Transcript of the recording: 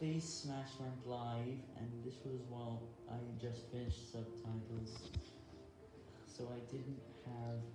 Face Smash went live, and this was while I just finished subtitles, so I didn't have.